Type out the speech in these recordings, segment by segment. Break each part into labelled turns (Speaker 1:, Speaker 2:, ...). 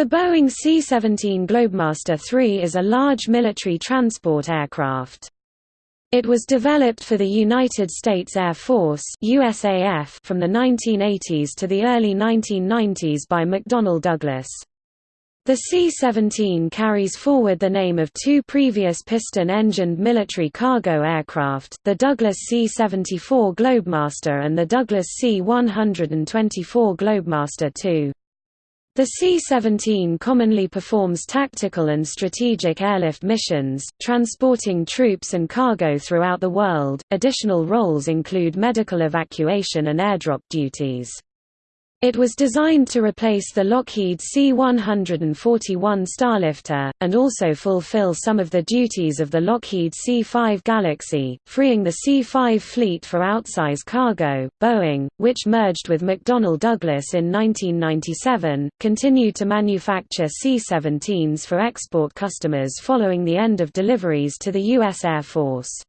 Speaker 1: The Boeing C-17 Globemaster III is a large military transport aircraft. It was developed for the United States Air Force USAF from the 1980s to the early 1990s by McDonnell Douglas. The C-17 carries forward the name of two previous piston-engined military cargo aircraft, the Douglas C-74 Globemaster and the Douglas C-124 Globemaster II. The C-17 commonly performs tactical and strategic airlift missions, transporting troops and cargo throughout the world. Additional roles include medical evacuation and airdrop duties. It was designed to replace the Lockheed C-141 Starlifter, and also fulfill some of the duties of the Lockheed C-5 Galaxy, freeing the C-5 fleet for outsize cargo. Boeing, which merged with McDonnell Douglas in 1997, continued to manufacture C-17s for export customers following the end of deliveries to the U.S. Air Force.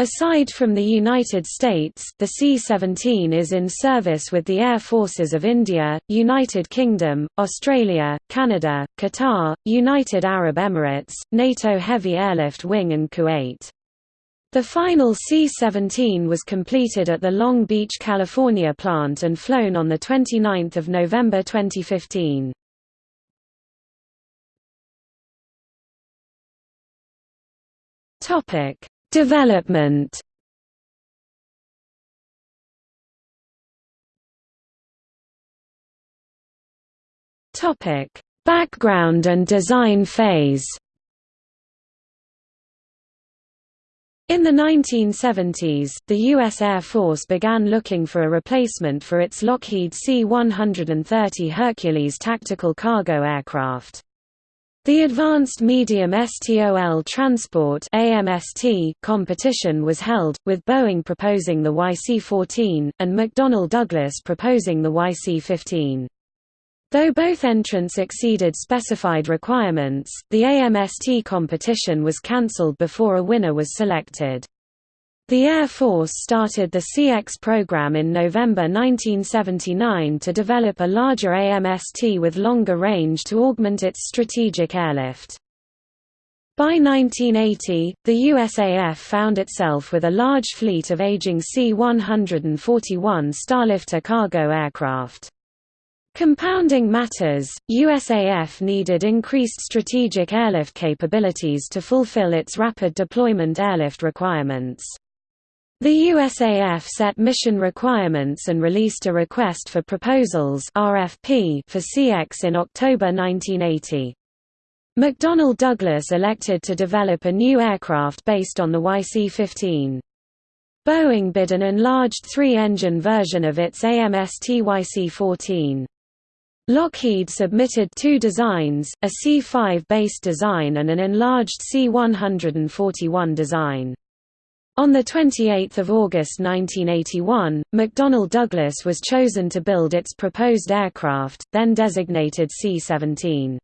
Speaker 1: Aside from the United States, the C-17 is in service with the Air Forces of India, United Kingdom, Australia, Canada, Qatar, United Arab Emirates, NATO Heavy Airlift Wing and Kuwait. The final C-17 was completed at the Long Beach, California plant and flown on 29 November 2015. Topic Development Topic: Background and design phase. In the 1970s, the U.S. Air Force began looking for a replacement for its Lockheed C-130 Hercules tactical cargo aircraft. The Advanced Medium STOL Transport competition was held, with Boeing proposing the YC-14, and McDonnell Douglas proposing the YC-15. Though both entrants exceeded specified requirements, the AMST competition was cancelled before a winner was selected. The Air Force started the CX program in November 1979 to develop a larger AMST with longer range to augment its strategic airlift. By 1980, the USAF found itself with a large fleet of aging C-141 Starlifter cargo aircraft. Compounding matters, USAF needed increased strategic airlift capabilities to fulfill its rapid deployment airlift requirements. The USAF set mission requirements and released a Request for Proposals RFP for CX in October 1980. McDonnell Douglas elected to develop a new aircraft based on the YC-15. Boeing bid an enlarged three-engine version of its AMST YC-14. Lockheed submitted two designs, a C-5 base design and an enlarged C-141 design. On 28 August 1981, McDonnell Douglas was chosen to build its proposed aircraft, then designated C-17.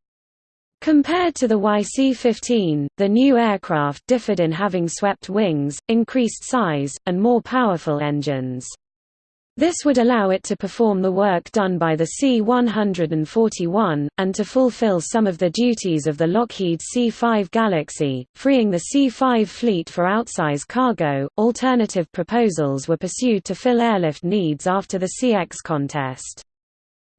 Speaker 1: Compared to the YC-15, the new aircraft differed in having swept wings, increased size, and more powerful engines. This would allow it to perform the work done by the C-141, and to fulfill some of the duties of the Lockheed C-5 Galaxy, freeing the C-5 fleet for outsize cargo. Alternative proposals were pursued to fill airlift needs after the CX contest.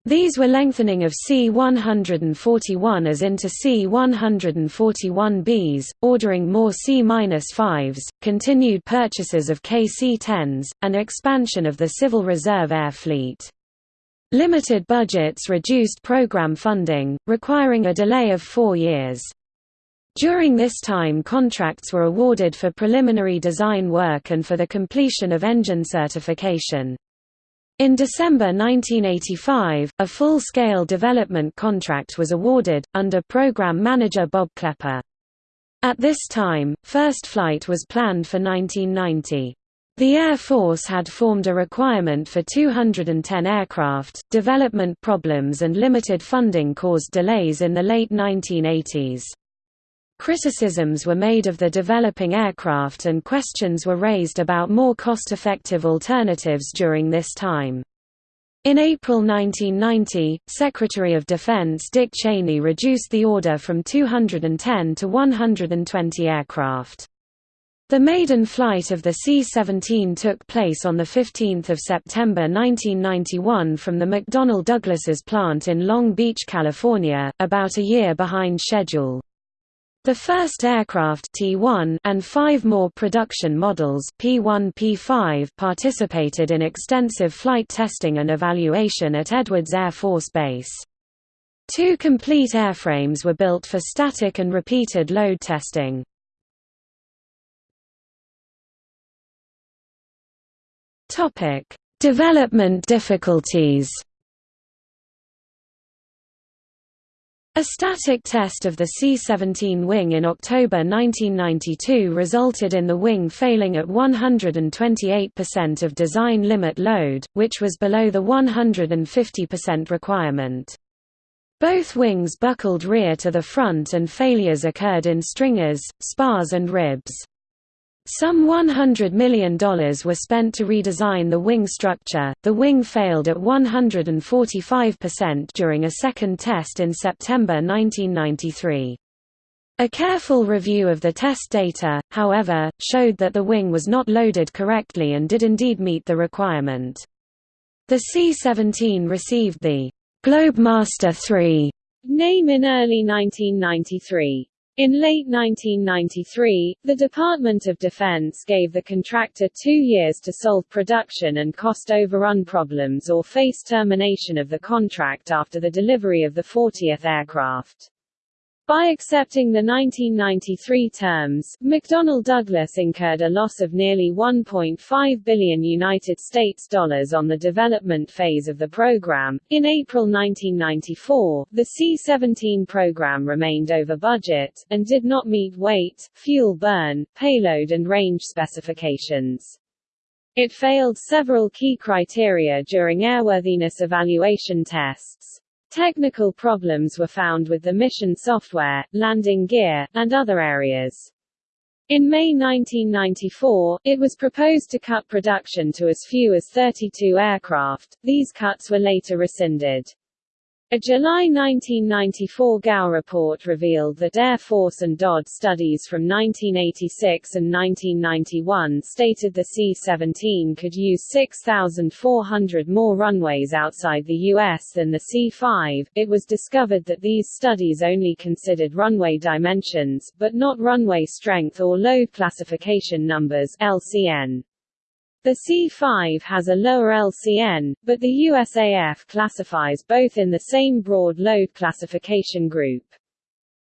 Speaker 1: These were lengthening of C-141As into C-141Bs, ordering more C-5s, continued purchases of KC-10s, and expansion of the Civil Reserve Air Fleet. Limited budgets reduced program funding, requiring a delay of four years. During this time contracts were awarded for preliminary design work and for the completion of engine certification. In December 1985, a full-scale development contract was awarded, under program manager Bob Clepper. At this time, first flight was planned for 1990. The Air Force had formed a requirement for 210 aircraft. Development problems and limited funding caused delays in the late 1980s. Criticisms were made of the developing aircraft and questions were raised about more cost-effective alternatives during this time. In April 1990, Secretary of Defense Dick Cheney reduced the order from 210 to 120 aircraft. The maiden flight of the C-17 took place on 15 September 1991 from the McDonnell Douglas's plant in Long Beach, California, about a year behind schedule. The first aircraft T1 and five more production models P1 P5 participated in extensive flight testing and evaluation at Edwards Air Force Base. Two complete airframes were built for static and repeated load testing. Development difficulties A static test of the C-17 wing in October 1992 resulted in the wing failing at 128% of design limit load, which was below the 150% requirement. Both wings buckled rear to the front and failures occurred in stringers, spars and ribs. Some $100 million were spent to redesign the wing structure. The wing failed at 145% during a second test in September 1993. A careful review of the test data, however, showed that the wing was not loaded correctly and did indeed meet the requirement. The C-17 received the Globemaster III name in early 1993. In late 1993, the Department of Defense gave the contractor two years to solve production and cost overrun problems or face termination of the contract after the delivery of the 40th aircraft. By accepting the 1993 terms, McDonnell Douglas incurred a loss of nearly 1.5 billion United States dollars on the development phase of the program. In April 1994, the C-17 program remained over budget and did not meet weight, fuel burn, payload and range specifications. It failed several key criteria during airworthiness evaluation tests. Technical problems were found with the mission software, landing gear, and other areas. In May 1994, it was proposed to cut production to as few as 32 aircraft, these cuts were later rescinded. A July 1994 GAO report revealed that Air Force and DoD studies from 1986 and 1991 stated the C-17 could use 6,400 more runways outside the U.S. than the C-5. It was discovered that these studies only considered runway dimensions, but not runway strength or load classification numbers LCN. The C-5 has a lower LCN, but the USAF classifies both in the same broad load classification group.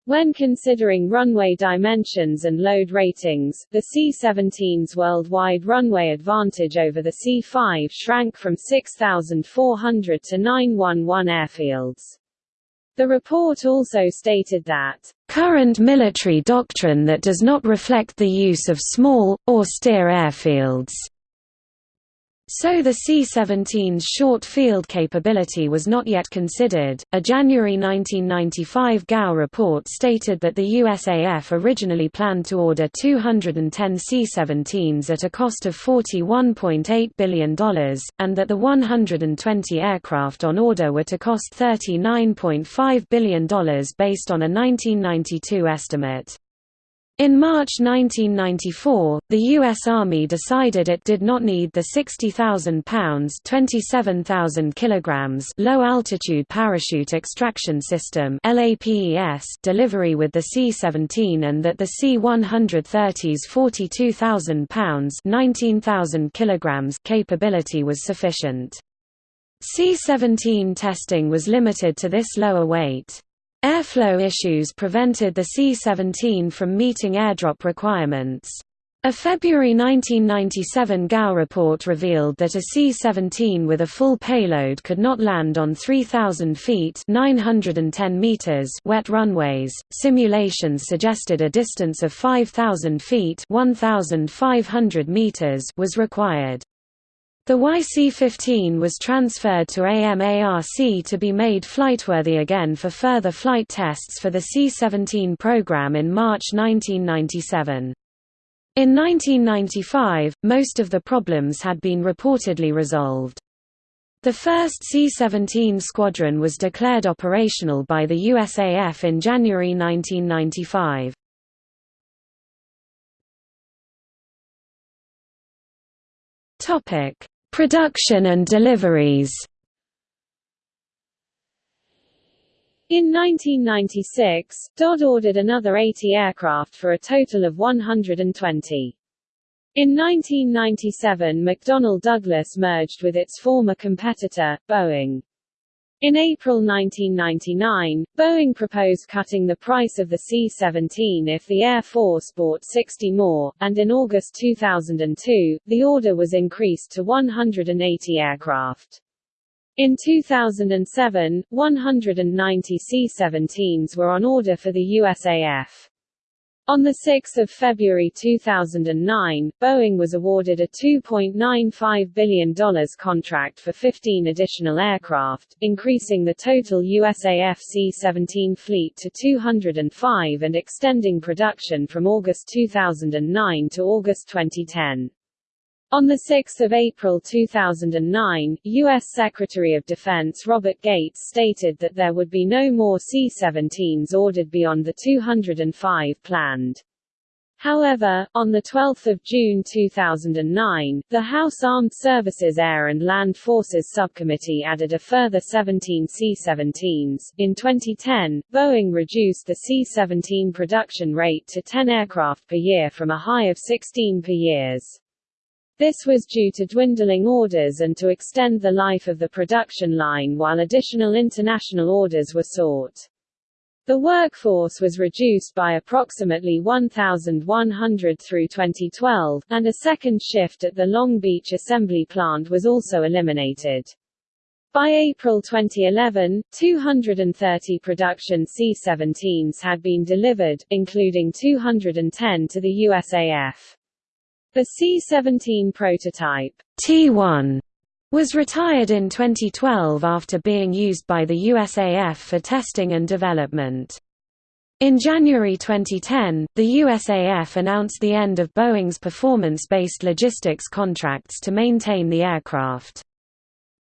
Speaker 1: When considering runway dimensions and load ratings, the C-17's worldwide runway advantage over the C-5 shrank from 6,400 to 911 airfields. The report also stated that, "...current military doctrine that does not reflect the use of small, or austere airfields." So the C-17's short field capability was not yet considered. A January 1995 GAO report stated that the USAF originally planned to order 210 C-17s at a cost of $41.8 billion, and that the 120 aircraft on order were to cost $39.5 billion based on a 1992 estimate. In March 1994, the U.S. Army decided it did not need the 60,000 pounds (27,000 kilograms) low-altitude parachute extraction system (LAPES) delivery with the C-17, and that the C-130's 42,000 pounds (19,000 kilograms) capability was sufficient. C-17 testing was limited to this lower weight. Airflow issues prevented the C-17 from meeting airdrop requirements. A February 1997 GAO report revealed that a C-17 with a full payload could not land on 3,000 feet 910 meters wet runways. Simulations suggested a distance of 5,000 feet 1,500 meters was required. The YC-15 was transferred to AMARC to be made flightworthy again for further flight tests for the C-17 program in March 1997. In 1995, most of the problems had been reportedly resolved. The first C-17 squadron was declared operational by the USAF in January 1995. Production and deliveries
Speaker 2: In 1996, DoD ordered another 80 aircraft for a total of 120. In 1997 McDonnell Douglas merged with its former competitor, Boeing. In April 1999, Boeing proposed cutting the price of the C-17 if the Air Force bought 60 more, and in August 2002, the order was increased to 180 aircraft. In 2007, 190 C-17s were on order for the USAF. On 6 February 2009, Boeing was awarded a $2.95 billion contract for 15 additional aircraft, increasing the total USAF C-17 fleet to 205 and extending production from August 2009 to August 2010. On 6 April 2009, U.S. Secretary of Defense Robert Gates stated that there would be no more C-17s ordered beyond the 205 planned. However, on 12 June 2009, the House Armed Services Air and Land Forces Subcommittee added a further 17 C-17s. In 2010, Boeing reduced the C-17 production rate to 10 aircraft per year from a high of 16 per years. This was due to dwindling orders and to extend the life of the production line while additional international orders were sought. The workforce was reduced by approximately 1,100 through 2012, and a second shift at the Long Beach assembly plant was also eliminated. By April 2011, 230 production C-17s had been delivered, including 210 to the USAF. The C-17 prototype
Speaker 1: T1 was retired in 2012 after being used by the USAF for testing and development. In January 2010, the USAF announced the end of Boeing's performance-based logistics contracts to maintain the aircraft.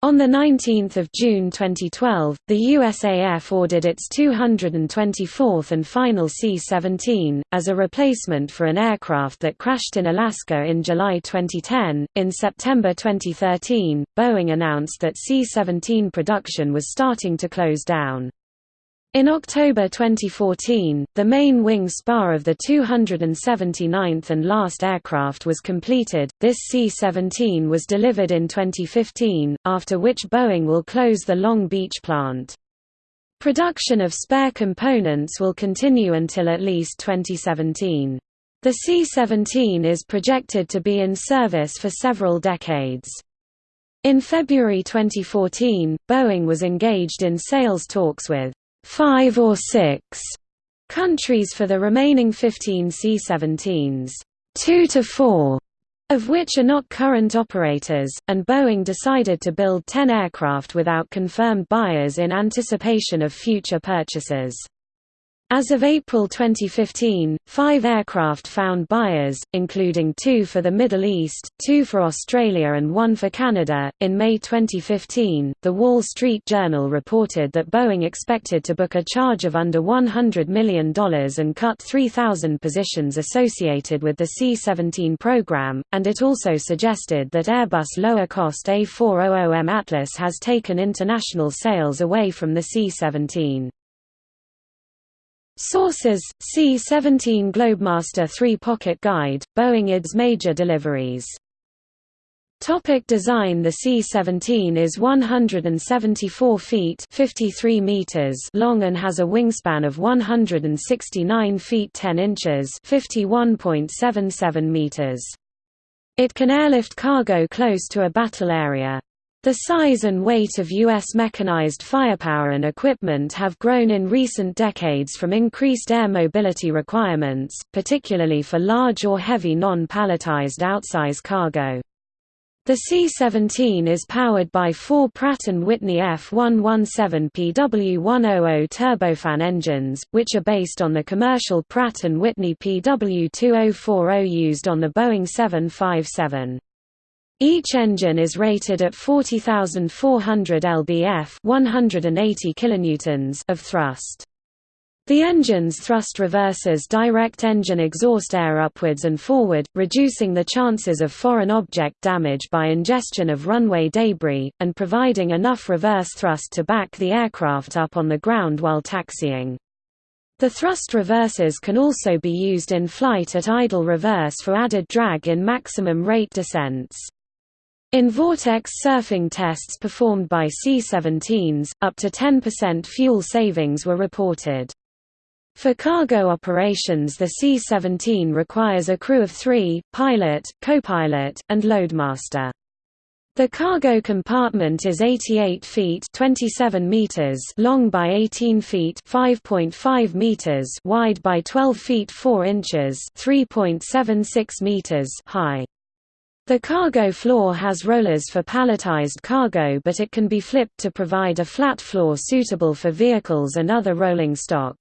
Speaker 1: On 19 June 2012, the USAF ordered its 224th and final C-17, as a replacement for an aircraft that crashed in Alaska in July 2010. In September 2013, Boeing announced that C-17 production was starting to close down. In October 2014, the main wing spar of the 279th and last aircraft was completed. This C-17 was delivered in 2015, after which Boeing will close the Long Beach plant. Production of spare components will continue until at least 2017. The C-17 is projected to be in service for several decades. In February 2014, Boeing was engaged in sales talks with five or six countries for the remaining 15 C-17s, two to four of which are not current operators, and Boeing decided to build 10 aircraft without confirmed buyers in anticipation of future purchases. As of April 2015, five aircraft found buyers, including two for the Middle East, two for Australia, and one for Canada. In May 2015, The Wall Street Journal reported that Boeing expected to book a charge of under $100 million and cut 3,000 positions associated with the C 17 program, and it also suggested that Airbus lower cost A400M Atlas has taken international sales away from the C 17. Sources: C-17 Globemaster 3 Pocket Guide, Boeing IDS major deliveries. Topic design The C-17 is 174 feet 53 meters long and has a wingspan of 169 feet 10 inches 51.77 meters. It can airlift cargo close to a battle area. The size and weight of U.S. mechanized firepower and equipment have grown in recent decades from increased air mobility requirements, particularly for large or heavy non-palletized outsize cargo. The C-17 is powered by four Pratt & Whitney F117PW100 turbofan engines, which are based on the commercial Pratt & Whitney PW2040 used on the Boeing 757. Each engine is rated at 40,400 lbf 180 kilonewtons of thrust. The engine's thrust reversers direct engine exhaust air upwards and forward, reducing the chances of foreign object damage by ingestion of runway debris, and providing enough reverse thrust to back the aircraft up on the ground while taxiing. The thrust reversers can also be used in flight at idle reverse for added drag in maximum rate descents. In vortex surfing tests performed by C-17s, up to 10% fuel savings were reported. For cargo operations the C-17 requires a crew of three, pilot, co-pilot, and loadmaster. The cargo compartment is 88 feet 27 meters long by 18 feet 5.5 meters wide by 12 feet 4 inches 3.76 meters high. The cargo floor has rollers for palletized cargo but it can be flipped to provide a flat floor suitable for vehicles and other rolling stock.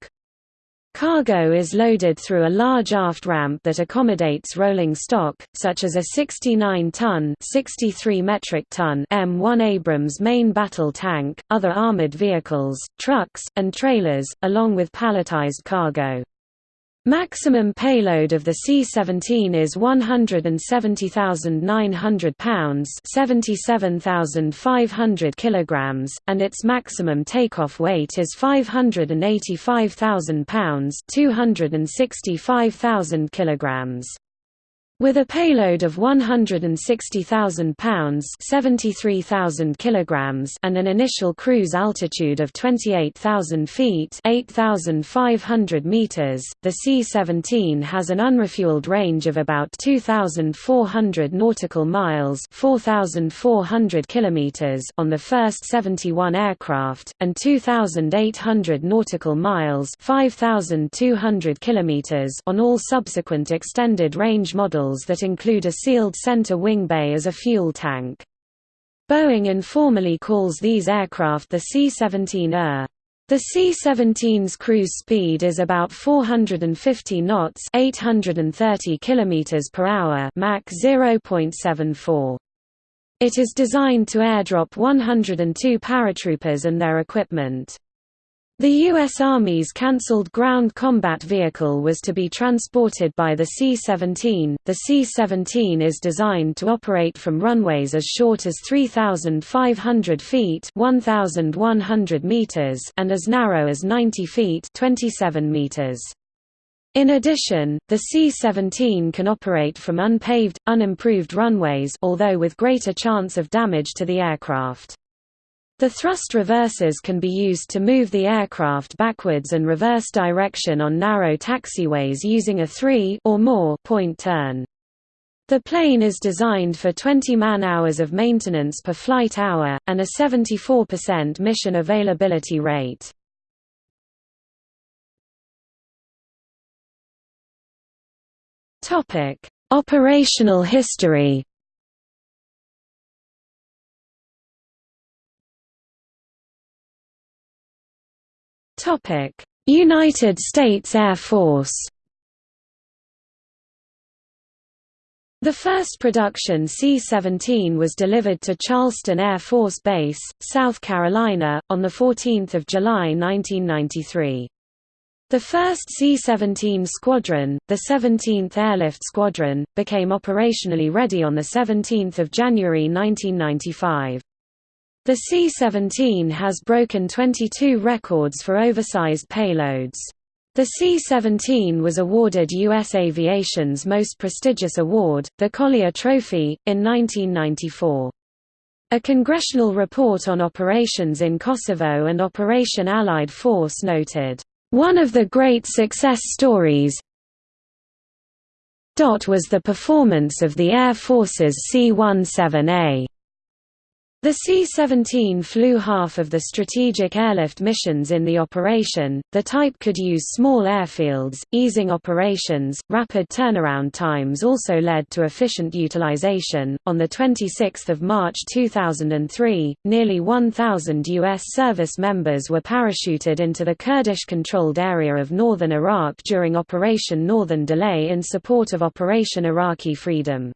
Speaker 1: Cargo is loaded through a large aft ramp that accommodates rolling stock, such as a 69-ton (63 metric ton) M1 Abrams main battle tank, other armored vehicles, trucks, and trailers, along with palletized cargo. Maximum payload of the C-17 is 170,900 pounds 77,500 kilograms, and its maximum takeoff weight is 585,000 pounds 265,000 kilograms. With a payload of 160,000 pounds (73,000 kilograms) and an initial cruise altitude of 28,000 feet (8,500 meters), the C-17 has an unrefueled range of about 2,400 nautical miles (4,400 kilometers) on the first 71 aircraft, and 2,800 nautical miles (5,200 kilometers) on all subsequent extended range models models that include a sealed center wing bay as a fuel tank. Boeing informally calls these aircraft the C-17er. The C-17's cruise speed is about 450 knots, 830 kilometers per hour, Mach 0.74. It is designed to airdrop 102 paratroopers and their equipment. The U.S. Army's cancelled ground combat vehicle was to be transported by the C-17. The C-17 is designed to operate from runways as short as 3,500 feet (1,100 meters) and as narrow as 90 feet (27 meters). In addition, the C-17 can operate from unpaved, unimproved runways although with greater chance of damage to the aircraft. The thrust reversers can be used to move the aircraft backwards and reverse direction on narrow taxiways using a 3 or more point turn. The plane is designed for 20 man-hours of maintenance per flight hour, and a 74% mission availability rate. Operational history United States Air Force. The first production C-17 was delivered to Charleston Air Force Base, South Carolina, on 14 July 1993. The first C-17 squadron, the 17th Airlift Squadron, became operationally ready on 17 January 1995. The C-17 has broken 22 records for oversized payloads. The C-17 was awarded U.S. Aviation's most prestigious award, the Collier Trophy, in 1994. A congressional report on operations in Kosovo and Operation Allied Force noted, "...one of the great success stories was the performance of the Air Force's C-17A." The C-17 flew half of the strategic airlift missions in the operation. The type could use small airfields, easing operations. Rapid turnaround times also led to efficient utilization. On the 26th of March 2003, nearly 1,000 U.S. service members were parachuted into the Kurdish-controlled area of northern Iraq during Operation Northern Delay in support of Operation Iraqi Freedom.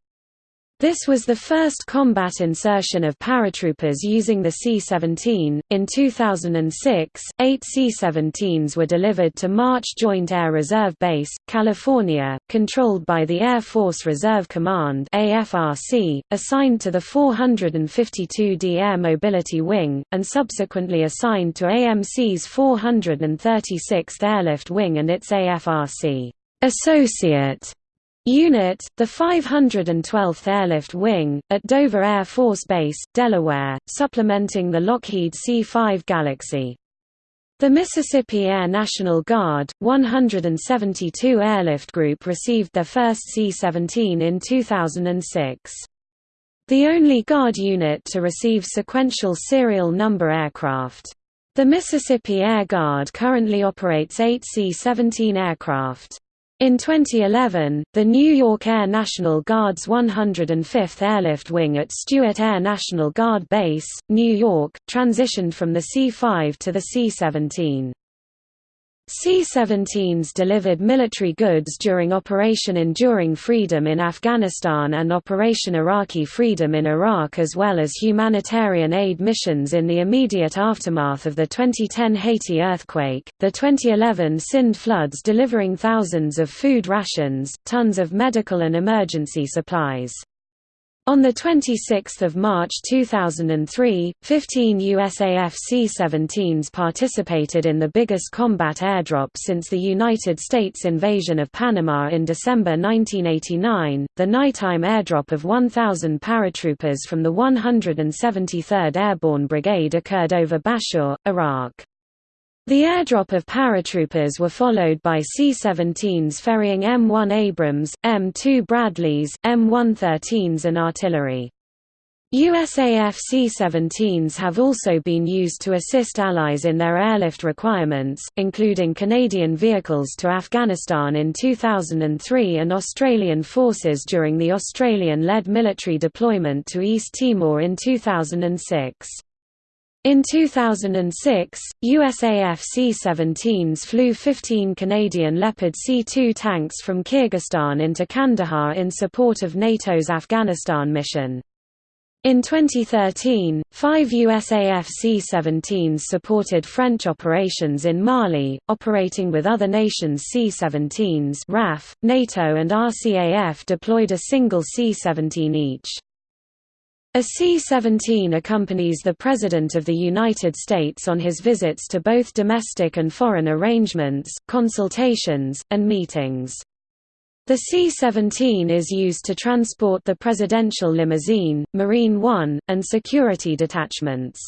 Speaker 1: This was the first combat insertion of paratroopers using the C-17. In 2006, eight C-17s were delivered to March Joint Air Reserve Base, California, controlled by the Air Force Reserve Command (AFRC), assigned to the 452d Air Mobility Wing, and subsequently assigned to AMC's 436th Airlift Wing and its AFRC associate Unit, the 512th Airlift Wing, at Dover Air Force Base, Delaware, supplementing the Lockheed C-5 Galaxy. The Mississippi Air National Guard, 172 Airlift Group received their first C-17 in 2006. The only Guard unit to receive sequential serial number aircraft. The Mississippi Air Guard currently operates eight C-17 aircraft. In 2011, the New York Air National Guard's 105th Airlift Wing at Stewart Air National Guard Base, New York, transitioned from the C-5 to the C-17. C-17s delivered military goods during Operation Enduring Freedom in Afghanistan and Operation Iraqi Freedom in Iraq as well as humanitarian aid missions in the immediate aftermath of the 2010 Haiti earthquake, the 2011 Sindh floods delivering thousands of food rations, tons of medical and emergency supplies. On 26 March 2003, 15 USAF C-17s participated in the biggest combat airdrop since the United States invasion of Panama in December 1989, the nighttime airdrop of 1,000 paratroopers from the 173rd Airborne Brigade occurred over Bashur, Iraq. The airdrop of paratroopers were followed by C-17s ferrying M1 Abrams, M2 Bradleys, M113s and artillery. USAF C-17s have also been used to assist allies in their airlift requirements, including Canadian vehicles to Afghanistan in 2003 and Australian forces during the Australian-led military deployment to East Timor in 2006. In 2006, USAF C-17s flew 15 Canadian Leopard C-2 tanks from Kyrgyzstan into Kandahar in support of NATO's Afghanistan mission. In 2013, five USAF C-17s supported French operations in Mali, operating with other nations C-17s RAF, NATO and RCAF deployed a single C-17 each. A C-17 accompanies the President of the United States on his visits to both domestic and foreign arrangements, consultations, and meetings. The C-17 is used to transport the presidential limousine, Marine One, and security detachments.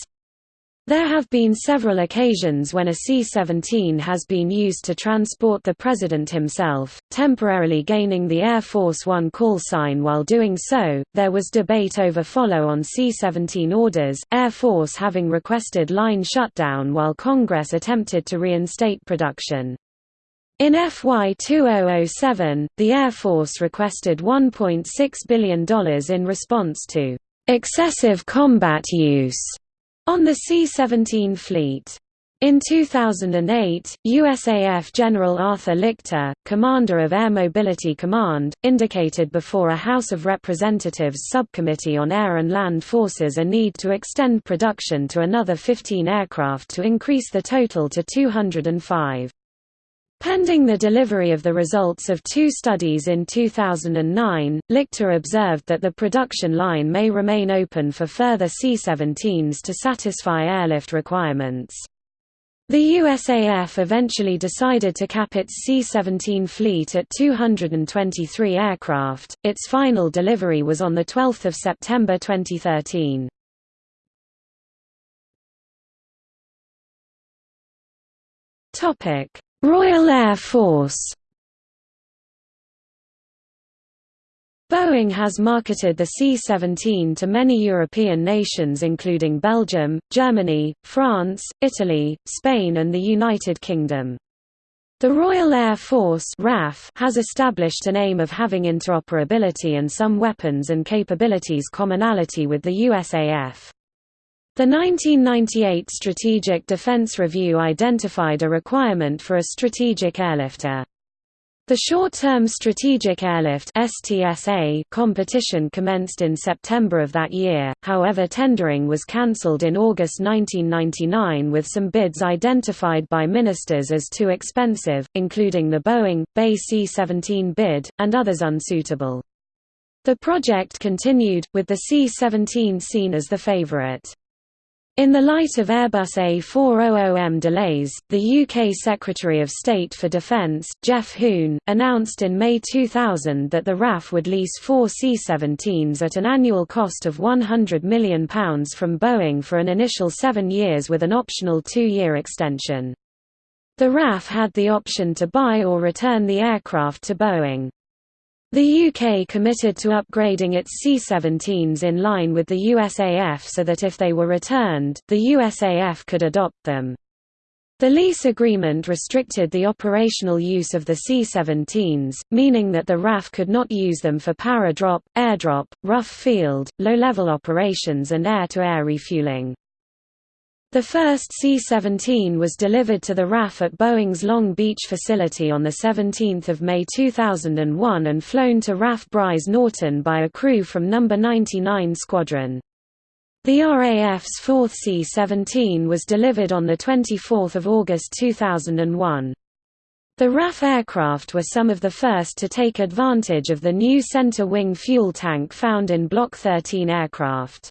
Speaker 1: There have been several occasions when a C-17 has been used to transport the President himself, temporarily gaining the Air Force One call sign while doing so. There was debate over follow-on C-17 orders, Air Force having requested line shutdown while Congress attempted to reinstate production. In FY 2007, the Air Force requested $1.6 billion in response to excessive combat use on the C-17 fleet. In 2008, USAF General Arthur Lichte, commander of Air Mobility Command, indicated before a House of Representatives subcommittee on air and land forces a need to extend production to another 15 aircraft to increase the total to 205. Pending the delivery of the results of two studies in 2009, Lichte observed that the production line may remain open for further C-17s to satisfy airlift requirements. The USAF eventually decided to cap its C-17 fleet at 223 aircraft. Its final delivery was on the 12th of September 2013. Topic: Royal Air Force Boeing has marketed the C-17 to many European nations including Belgium, Germany, France, Italy, Spain and the United Kingdom. The Royal Air Force RAF has established an aim of having interoperability and some weapons and capabilities commonality with the USAF. The 1998 Strategic Defense Review identified a requirement for a strategic airlifter. The short-term Strategic Airlift (STSA) competition commenced in September of that year, however tendering was cancelled in August 1999 with some bids identified by ministers as too expensive, including the Boeing, BAe C-17 bid, and others unsuitable. The project continued, with the C-17 seen as the favourite. In the light of Airbus A400M delays, the UK Secretary of State for Defence, Geoff Hoon, announced in May 2000 that the RAF would lease four C-17s at an annual cost of £100 million from Boeing for an initial seven years with an optional two-year extension. The RAF had the option to buy or return the aircraft to Boeing. The UK committed to upgrading its C-17s in line with the USAF so that if they were returned, the USAF could adopt them. The lease agreement restricted the operational use of the C-17s, meaning that the RAF could not use them for power drop, airdrop, rough field, low-level operations and air-to-air -air refueling. The first C-17 was delivered to the RAF at Boeing's Long Beach facility on 17 May 2001 and flown to RAF Brize Norton by a crew from No. 99 Squadron. The RAF's fourth C-17 was delivered on 24 August 2001. The RAF aircraft were some of the first to take advantage of the new center wing fuel tank found in Block 13 aircraft.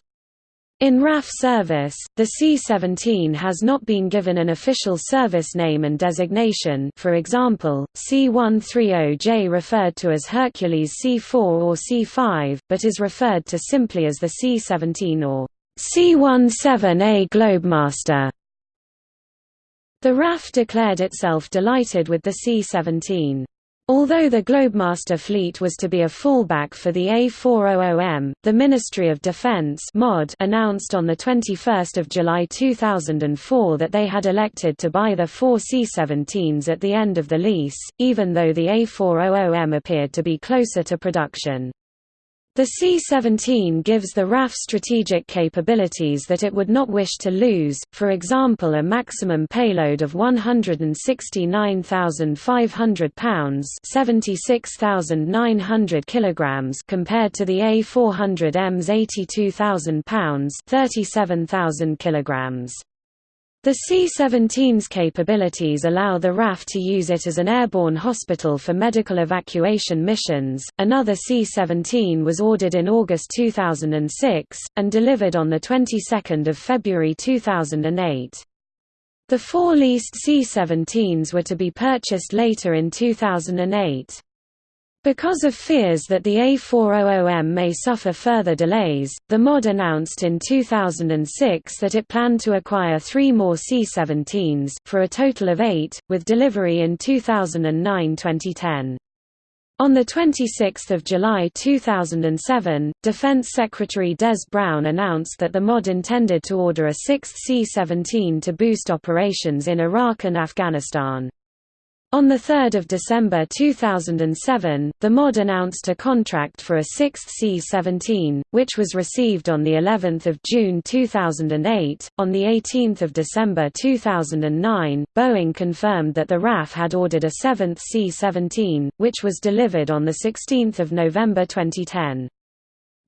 Speaker 1: In RAF service, the C-17 has not been given an official service name and designation for example, C-130J referred to as Hercules C-4 or C-5, but is referred to simply as the C-17 or C-17A Globemaster. The RAF declared itself delighted with the C-17. Although the Globemaster fleet was to be a fallback for the A400M, the Ministry of Defense MOD announced on 21 July 2004 that they had elected to buy the four C-17s at the end of the lease, even though the A400M appeared to be closer to production. The C-17 gives the RAF strategic capabilities that it would not wish to lose, for example a maximum payload of 169,500 pounds 76,900 kilograms compared to the A400M's 82,000 pounds 37,000 kilograms. The C-17's capabilities allow the RAF to use it as an airborne hospital for medical evacuation missions. Another C-17 was ordered in August 2006 and delivered on the 22nd of February 2008. The four leased C-17s were to be purchased later in 2008. Because of fears that the A400M may suffer further delays, the MOD announced in 2006 that it planned to acquire three more C-17s, for a total of eight, with delivery in 2009–2010. On 26 July 2007, Defense Secretary Des Browne announced that the MOD intended to order a sixth C-17 to boost operations in Iraq and Afghanistan. On 3 December 2007, the MOD announced a contract for a sixth C-17, which was received on of June 2008. On 18 December 2009, Boeing confirmed that the RAF had ordered a seventh C-17, which was delivered on 16 November 2010.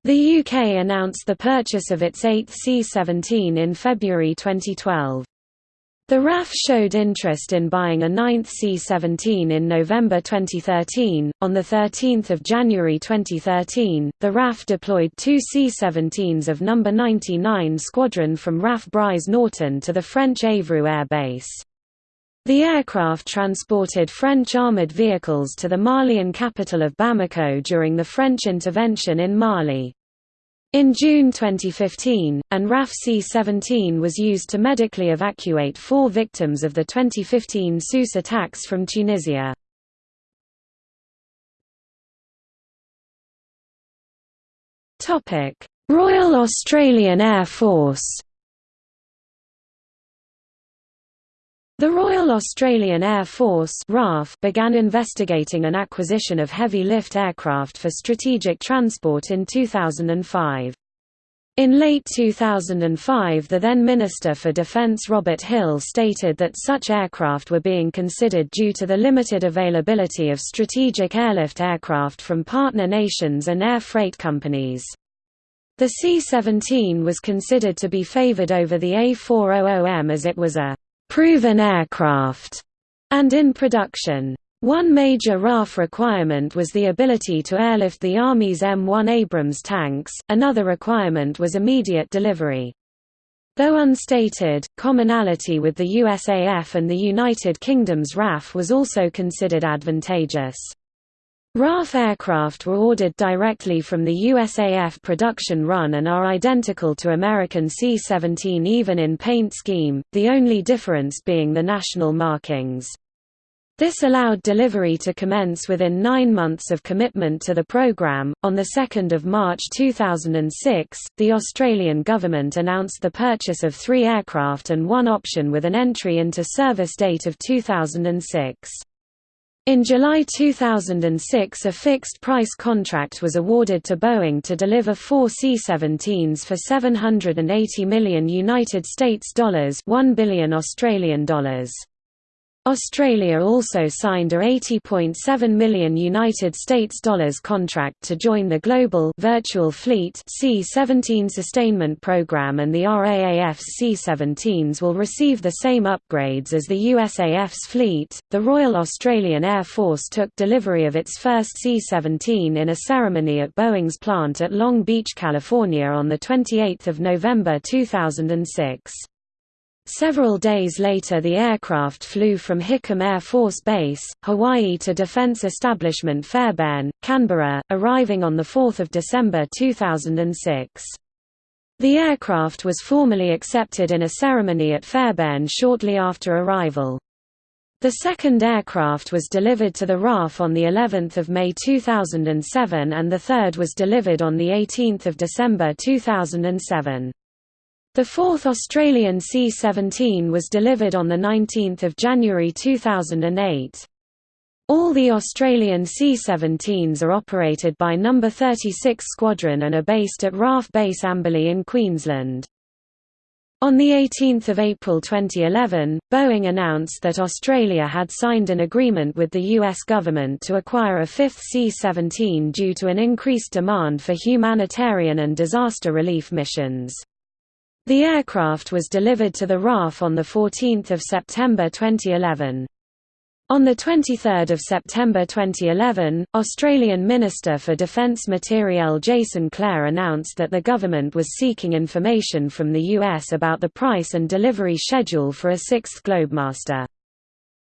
Speaker 1: The UK announced the purchase of its eighth C-17 in February 2012. The RAF showed interest in buying a ninth C-17 in November 2013. On 13 January 2013, the RAF deployed two C-17s of No. 99 Squadron from RAF Brize Norton to the French Évreux Air Base. The aircraft transported French armoured vehicles to the Malian capital of Bamako during the French intervention in Mali. In June 2015, an RAF C-17 was used to medically evacuate four victims of the 2015 Sousse attacks from Tunisia. Royal Australian Air Force The Royal Australian Air Force RAF began investigating an acquisition of heavy lift aircraft for strategic transport in 2005. In late 2005 the then Minister for Defense Robert Hill stated that such aircraft were being considered due to the limited availability of strategic airlift aircraft from partner nations and air freight companies. The C-17 was considered to be favored over the A400M as it was a «proven aircraft» and in production. One major RAF requirement was the ability to airlift the Army's M1 Abrams tanks, another requirement was immediate delivery. Though unstated, commonality with the USAF and the United Kingdom's RAF was also considered advantageous. RAAF aircraft were ordered directly from the USAF production run and are identical to American C-17 even in paint scheme, the only difference being the national markings. This allowed delivery to commence within nine months of commitment to the programme. On 2 March 2006, the Australian government announced the purchase of three aircraft and one option with an entry into service date of 2006. In July 2006 a fixed-price contract was awarded to Boeing to deliver four C-17s for 780 million United States dollars 1 billion Australian dollars. Australia also signed a 80.7 million United States dollars contract to join the Global Virtual Fleet C-17 sustainment program and the RAAF's C-17s will receive the same upgrades as the USAF's fleet. The Royal Australian Air Force took delivery of its first C-17 in a ceremony at Boeing's plant at Long Beach, California on the 28th of November 2006. Several days later the aircraft flew from Hickam Air Force Base, Hawaii to Defense Establishment Fairbairn, Canberra, arriving on 4 December 2006. The aircraft was formally accepted in a ceremony at Fairbairn shortly after arrival. The second aircraft was delivered to the RAAF on the 11th of May 2007 and the third was delivered on the 18th of December 2007. The fourth Australian C-17 was delivered on 19 January 2008. All the Australian C-17s are operated by No. 36 Squadron and are based at RAAF Base Amberley in Queensland. On 18 April 2011, Boeing announced that Australia had signed an agreement with the US government to acquire a fifth C-17 due to an increased demand for humanitarian and disaster relief missions. The aircraft was delivered to the RAAF on 14 September 2011. On 23 September 2011, Australian Minister for Defence Materiel Jason Clare announced that the government was seeking information from the US about the price and delivery schedule for a sixth Globemaster.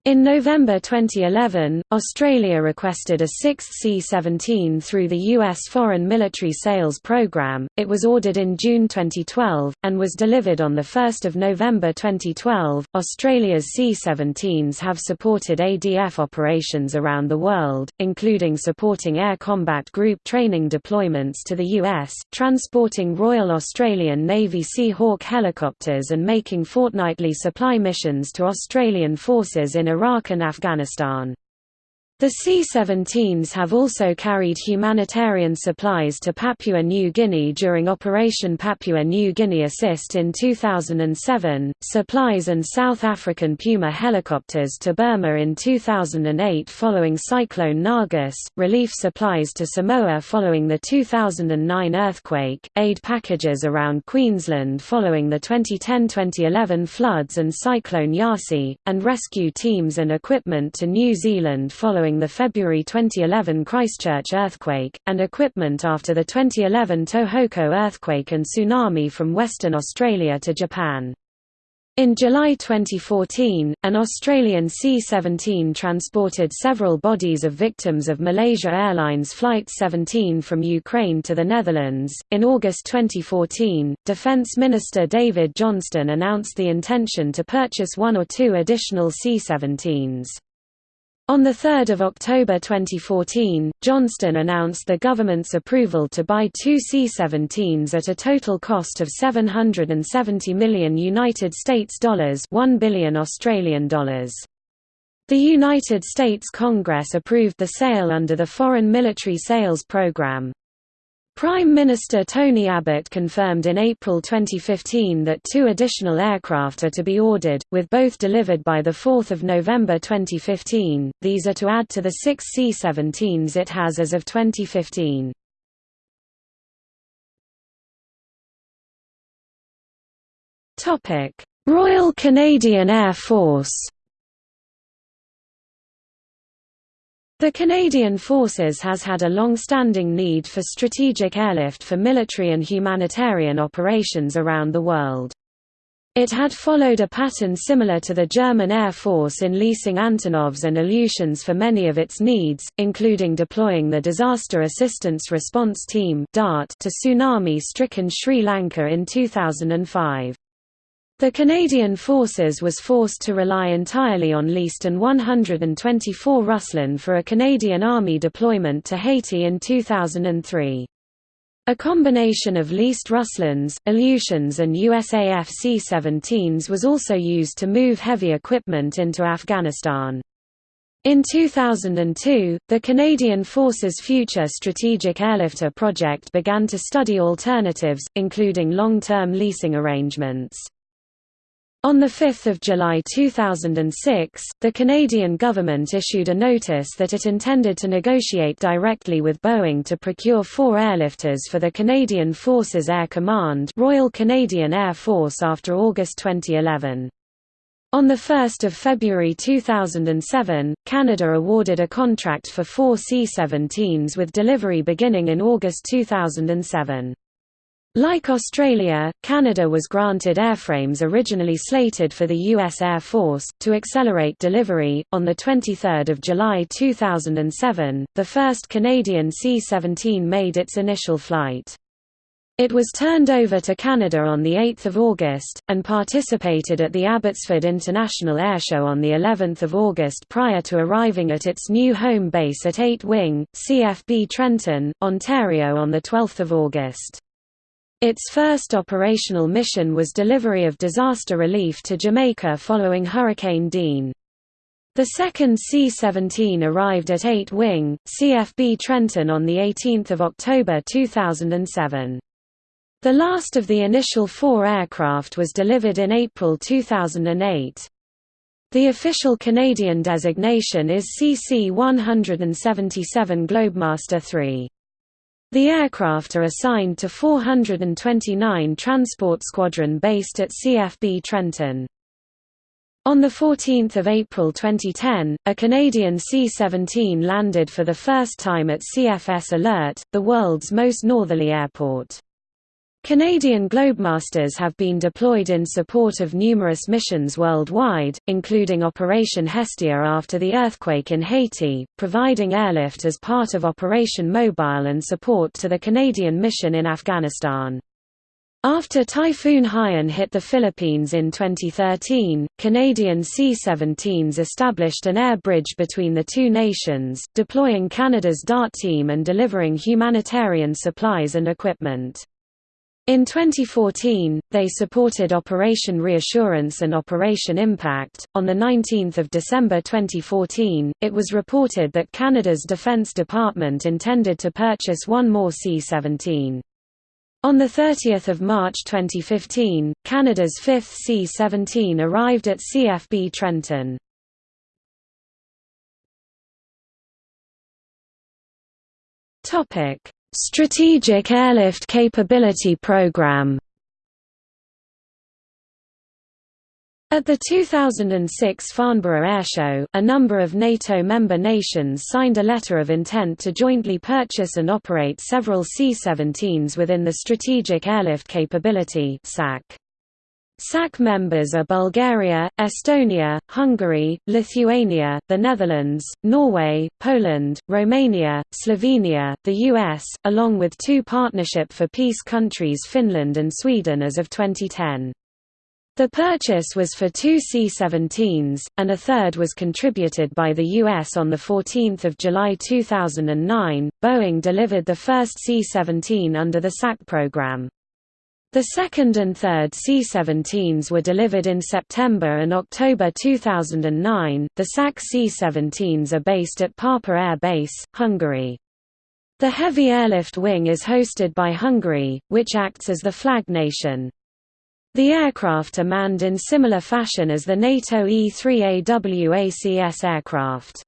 Speaker 1: In November 2011, Australia requested a sixth C-17 through the U.S. Foreign Military Sales Program. It was ordered in June 2012, and was delivered on 1 November 2012. Australia's C-17s have supported ADF operations around the world, including supporting Air Combat Group training deployments to the U.S., transporting Royal Australian Navy Seahawk helicopters and making fortnightly supply missions to Australian forces in Iraq and Afghanistan. The C-17s have also carried humanitarian supplies to Papua New Guinea during Operation Papua New Guinea Assist in 2007, supplies and South African Puma helicopters to Burma in 2008 following Cyclone Nargis, relief supplies to Samoa following the 2009 earthquake, aid packages around Queensland following the 2010-2011 floods and Cyclone Yasi, and rescue teams and equipment to New Zealand following following the February 2011 Christchurch earthquake, and equipment after the 2011 Tohoku earthquake and tsunami from Western Australia to Japan. In July 2014, an Australian C-17 transported several bodies of victims of Malaysia Airlines Flight 17 from Ukraine to the Netherlands. In August 2014, Defence Minister David Johnston announced the intention to purchase one or two additional C-17s. On 3 October 2014, Johnston announced the government's approval to buy two C-17s at a total cost of 770 million United States dollars, 1 billion Australian dollars. The United States Congress approved the sale under the Foreign Military Sales Program. Prime Minister Tony Abbott confirmed in April 2015 that two additional aircraft are to be ordered, with both delivered by 4 November 2015. These are to add to the six C-17s it has as of 2015. Royal Canadian Air Force The Canadian Forces has had a long-standing need for strategic airlift for military and humanitarian operations around the world. It had followed a pattern similar to the German Air Force in leasing Antonovs and Ilyushins for many of its needs, including deploying the Disaster Assistance Response Team to tsunami-stricken Sri Lanka in 2005. The Canadian Forces was forced to rely entirely on leased An-124 Ruslan for a Canadian Army deployment to Haiti in 2003. A combination of leased Ruslans, Ilyushins and USAF C-17s was also used to move heavy equipment into Afghanistan. In 2002, the Canadian Forces Future Strategic Airlifter project began to study alternatives, including long-term leasing arrangements. On 5 July 2006, the Canadian government issued a notice that it intended to negotiate directly with Boeing to procure four airlifters for the Canadian Forces Air Command Royal Canadian Air Force after August 2011. On 1 February 2007, Canada awarded a contract for four C-17s with delivery beginning in August 2007. Like Australia, Canada was granted airframes originally slated for the U.S. Air Force, to accelerate delivery. On 23 July 2007, the first Canadian C-17 made its initial flight. It was turned over to Canada on 8 August, and participated at the Abbotsford International Airshow on of August prior to arriving at its new home base at 8 Wing, CFB Trenton, Ontario on 12 August. Its first operational mission was delivery of disaster relief to Jamaica following Hurricane Dean. The second C-17 arrived at 8 Wing, CFB Trenton on 18 October 2007. The last of the initial four aircraft was delivered in April 2008. The official Canadian designation is CC-177 Globemaster III. The aircraft are assigned to 429 Transport Squadron based at CFB Trenton. On 14 April 2010, a Canadian C-17 landed for the first time at CFS Alert, the world's most northerly airport. Canadian Globemasters have been deployed in support of numerous missions worldwide, including Operation Hestia after the earthquake in Haiti, providing airlift as part of Operation Mobile and support to the Canadian mission in Afghanistan. After Typhoon Haiyan hit the Philippines in 2013, Canadian C-17s established an air bridge between the two nations, deploying Canada's DART team and delivering humanitarian supplies and equipment. In 2014, they supported Operation Reassurance and Operation Impact. On the 19th of December 2014, it was reported that Canada's Defence Department intended to purchase one more C-17. On 30 March 2015, Canada's fifth C-17 arrived at CFB Trenton. Topic: Strategic Airlift Capability Program At the 2006 Farnborough Airshow, a number of NATO member nations signed a letter of intent to jointly purchase and operate several C-17s within the Strategic Airlift Capability SAC. SAC members are Bulgaria, Estonia, Hungary, Lithuania, the Netherlands, Norway, Poland, Romania, Slovenia, the US, along with two Partnership for Peace countries Finland and Sweden as of 2010. The purchase was for two C-17s, and a third was contributed by the U.S. on 14 July 2009. Boeing delivered the first C-17 under the SAC program. The second and third C-17s were delivered in September and October 2009. The SAC C-17s are based at Pápa Air Base, Hungary. The Heavy Airlift Wing is hosted by Hungary, which acts as the flag nation. The aircraft are manned in similar fashion as the NATO E-3AW aircraft.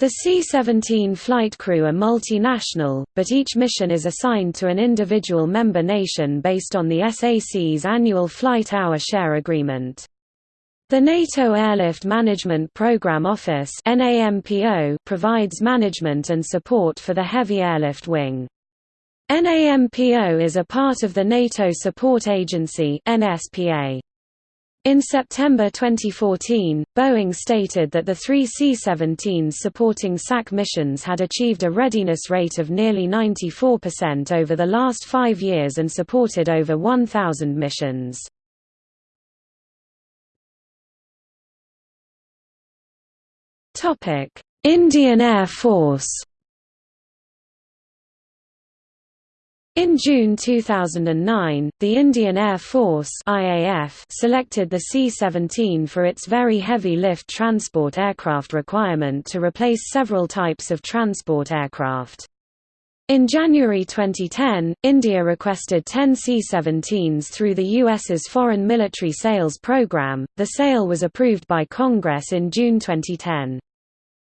Speaker 1: The C-17 flight crew are multinational, but each mission is assigned to an individual member nation based on the SAC's annual flight hour share agreement. The NATO Airlift Management Programme Office provides management and support for the Heavy Airlift Wing. NAMPO is a part of the NATO Support Agency NSPA. In September 2014, Boeing stated that the three C-17s supporting SAC missions had achieved a readiness rate of nearly 94% over the last five years and supported over 1,000 missions. Indian Air Force In June 2009, the Indian Air Force IAF selected the C-17 for its very heavy lift transport aircraft requirement to replace several types of transport aircraft. In January 2010, India requested 10 C-17s through the U.S.'s Foreign Military Sales Program. The sale was approved by Congress in June 2010.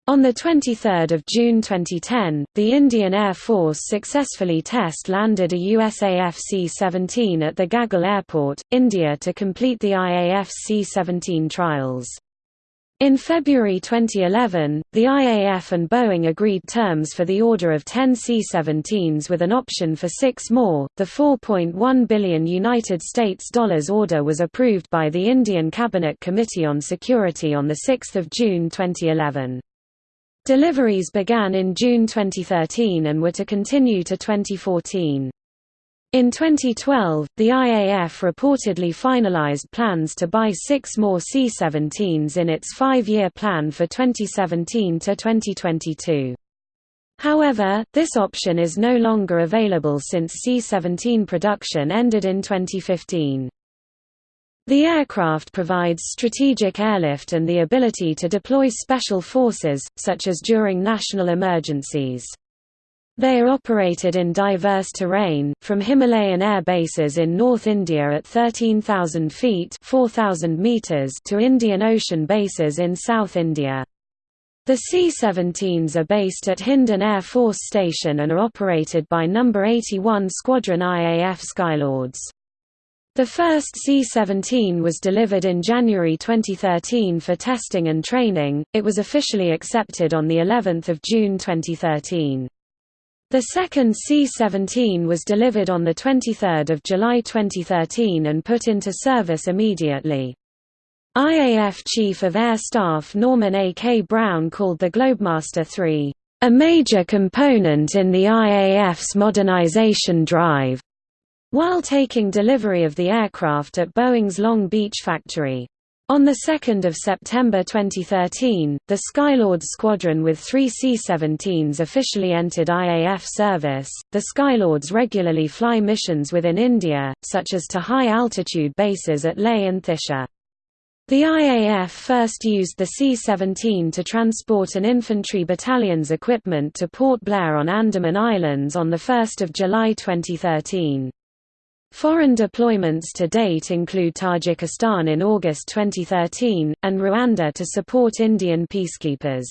Speaker 1: On 23 June 2010, the Indian Air Force successfully test-landed a USAF C-17 at the Gagal Airport, India to complete the IAF C-17 trials. In February 2011, the IAF and Boeing agreed terms for the order of 10 C-17s with an option for six more. The 4.1 billion United States dollars order was approved by the Indian Cabinet Committee on Security on 6 June 2011. Deliveries began in June 2013 and were to continue to 2014. In 2012, the IAF reportedly finalized plans to buy six more C-17s in its five-year plan for 2017 to 2022. However, this option is no longer available since C-17 production ended in 2015. The aircraft provides strategic airlift and the ability to deploy special forces, such as during national emergencies. They are operated in diverse terrain, from Himalayan air bases in North India at 13,000 feet 4,000 meters to Indian Ocean bases in South India. The C-17s are based at Hindon Air Force Station and are operated by No. 81 Squadron IAF Skylords. The first C-17 was delivered in January 2013 for testing and training. It was officially accepted on the 11th of June 2013. The second C-17 was delivered on the 23rd of July 2013 and put into service immediately. IAF Chief of Air Staff Norman A. K. Browne called the Globemaster III, "...a major component in the IAF's modernization drive." While taking delivery of the aircraft at Boeing's Long Beach factory. On 2 September 2013, the Skylords squadron with three C-17s officially entered IAF service. The Skylords regularly fly missions within India, such as to high-altitude bases at Leh and Thoise. The IAF first used the C-17 to transport an infantry battalion's equipment to Port Blair on Andaman Islands on 1 July 2013. Foreign deployments to date include Tajikistan in August 2013, and Rwanda to support Indian peacekeepers.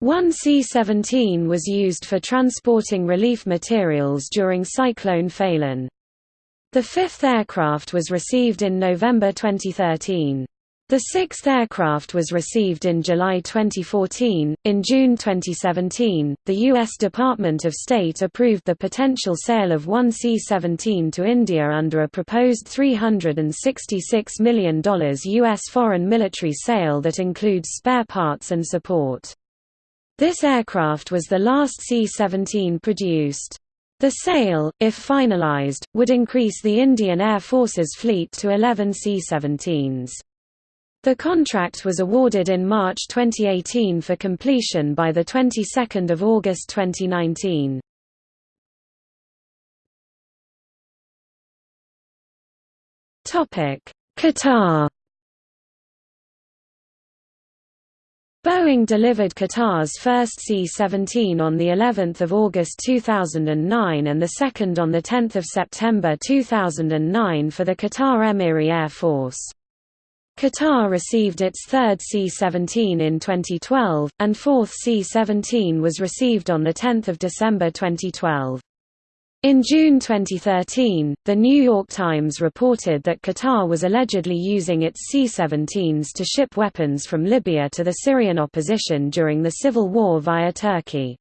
Speaker 1: One C-17 was used for transporting relief materials during Cyclone Phailin. The fifth aircraft was received in November 2013. The sixth aircraft was received in July 2014. In June 2017, the U.S. Department of State approved the potential sale of one C-17 to India under a proposed $366 million U.S. foreign military sale that includes spare parts and support. This aircraft was the last C-17 produced. The sale, if finalized, would increase the Indian Air Force's fleet to 11 C-17s. The contract was awarded in March 2018 for completion by the 22nd of August 2019. Topic: Qatar Boeing delivered Qatar's first C-17 on the 11th of August 2009 and the second on the 10th of September 2009 for the Qatar Emiri Air Force. Qatar received its third C-17 in 2012, and fourth C-17 was received on 10 December 2012. In June 2013, The New York Times reported that Qatar was allegedly using its C-17s to ship weapons from Libya to the Syrian opposition during the civil war via Turkey.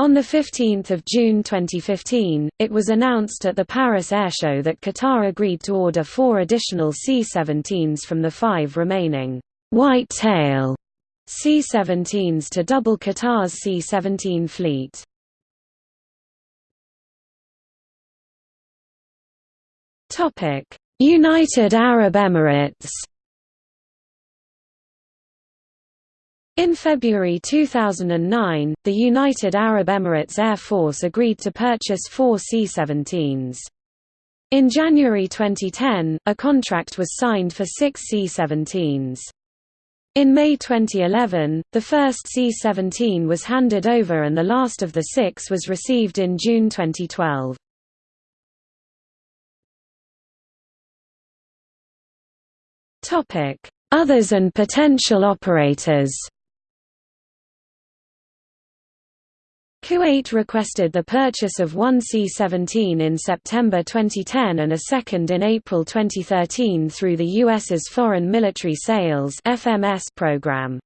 Speaker 1: On 15 June 2015, it was announced at the Paris Airshow that Qatar agreed to order four additional C-17s from the five remaining white tail C-17s to double Qatar's C-17 fleet. United Arab Emirates In February 2009, the United Arab Emirates Air Force agreed to purchase four C-17s. In January 2010, a contract was signed for six C-17s. In May 2011, the first C-17 was handed over and the last of the six was received in June 2012. Others and potential operators Kuwait requested the purchase of one C-17 in September 2010 and a second in April 2013 through the U.S.'s Foreign Military Sales program.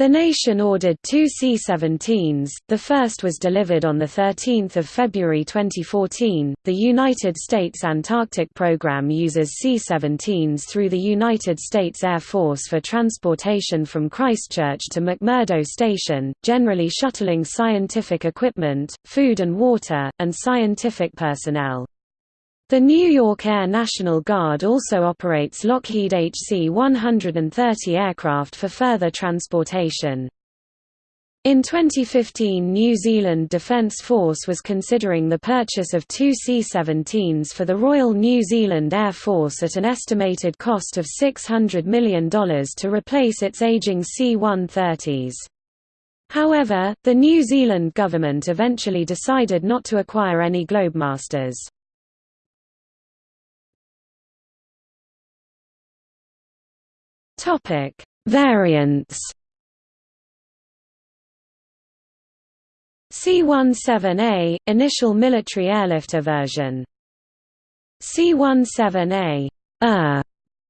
Speaker 1: The nation ordered two C-17s, the first was delivered on 13 February 2014. The United States Antarctic Program uses C-17s through the United States Air Force for transportation from Christchurch to McMurdo Station, generally shuttling scientific equipment, food and water, and scientific personnel. The New York Air National Guard also operates Lockheed HC-130 aircraft for further transportation. In 2015 New Zealand Defence Force was considering the purchase of two C-17s for the Royal New Zealand Air Force at an estimated cost of $600 million to replace its aging C-130s. However, the New Zealand government eventually decided not to acquire any Globemasters. Topic: Variants. C-17A – Initial military airlifter version C-17A uh,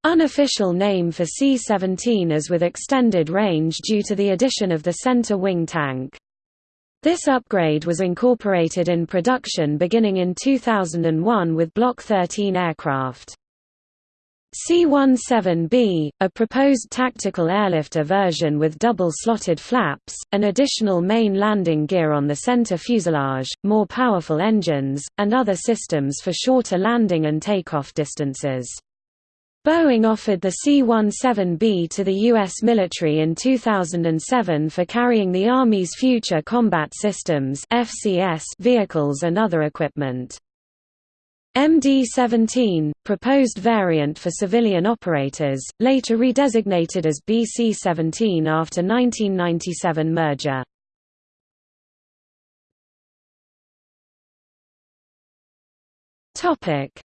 Speaker 1: unofficial name for C-17 as with extended range due to the addition of the center wing tank. This upgrade was incorporated in production beginning in 2001 with Block 13 aircraft. C-17B, a proposed tactical airlifter version with double-slotted flaps, an additional main landing gear on the center fuselage, more powerful engines, and other systems for shorter landing and takeoff distances. Boeing offered the C-17B to the U.S. military in 2007 for carrying the Army's Future Combat Systems vehicles and other equipment. MD-17, proposed variant for civilian operators, later redesignated as BC-17 after 1997 merger.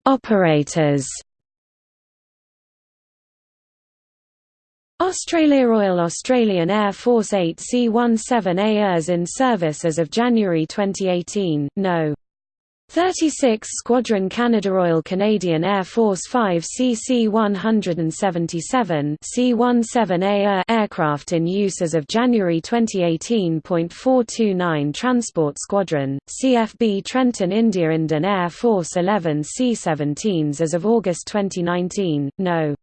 Speaker 1: Operators Australia Royal Australian Air Force 8 C-17A in service as of January 2018, no. 36 Squadron Canada Royal Canadian Air Force 5 CC-177 C-17A aircraft in use as of January 2018.429 Transport Squadron, CFB Trenton India Indian Air Force 11 C-17s as of August 2019, no.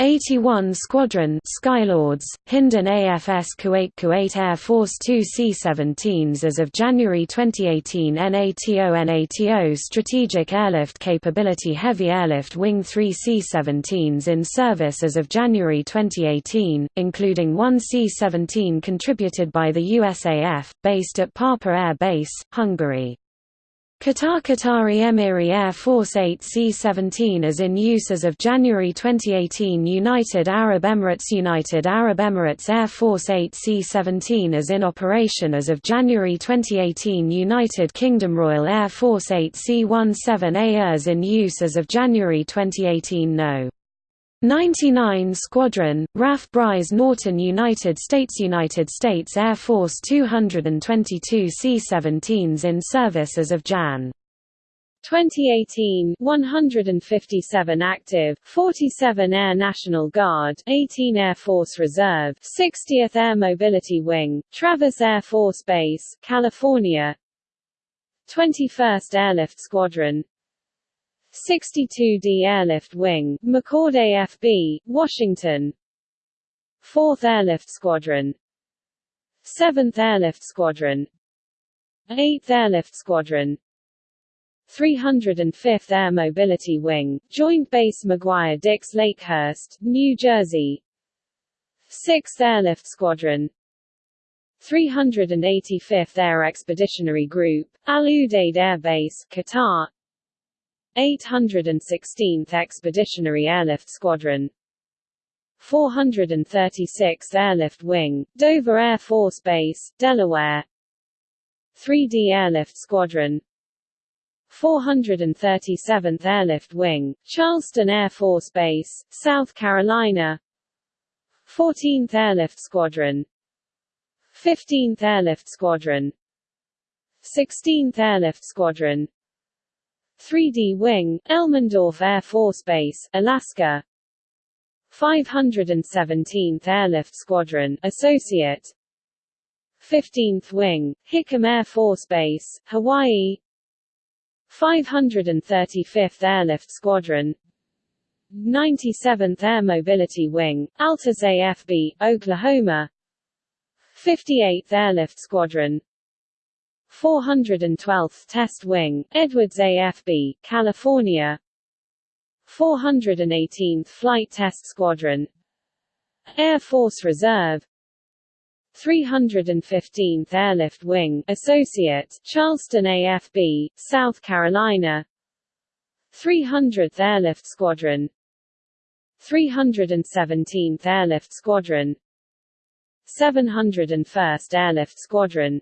Speaker 1: 81 Squadron Skylords, Hindon AFS Kuwait Kuwait Air Force 2 C-17s as of January 2018 NATO NATO Strategic Airlift Capability Heavy Airlift Wing 3 C-17s in service as of January 2018, including one C-17 contributed by the USAF, based at Pápa Air Base, Hungary.
Speaker 3: Qatar Qatari Emiri Air Force 8 C-17 is in use as of January 2018 United Arab Emirates United Arab Emirates Air Force 8 C-17 is in operation as of January 2018 United Kingdom Royal Air Force 8 C-17A is in use as of January 2018 No. 99 Squadron, RAF Brize Norton United States United States Air Force 222 C-17s in service as of Jan.
Speaker 1: 2018 157 active 47 Air National Guard 18 Air Force Reserve 60th Air Mobility Wing Travis Air Force Base California 21st Airlift Squadron 62d Airlift Wing, McChord AFB, Washington. 4th Airlift Squadron. 7th Airlift Squadron. 8th Airlift Squadron. 305th Air Mobility Wing, Joint Base McGuire-Dix Lakehurst, New Jersey. 6th Airlift Squadron. 385th Air Expeditionary Group, Al Udeid Air Base, Qatar 816th Expeditionary Airlift Squadron. 436th Airlift Wing, Dover Air Force Base, Delaware. 3D Airlift Squadron. 437th Airlift Wing, Charleston Air Force Base, South Carolina. 14th Airlift Squadron. 15th Airlift Squadron. 16th Airlift Squadron 3D Wing, Elmendorf Air Force Base, Alaska. 517th Airlift Squadron, Associate. 15th Wing, Hickam Air Force Base, Hawaii. 535th Airlift Squadron. 97th Air Mobility Wing, Altus AFB, Oklahoma. 58th Airlift Squadron 412th Test Wing, Edwards AFB, California. 418th Flight Test Squadron Air Force Reserve. 315th Airlift Wing, Associate, Charleston AFB, South Carolina. 300th Airlift Squadron 317th Airlift Squadron. 701st Airlift Squadron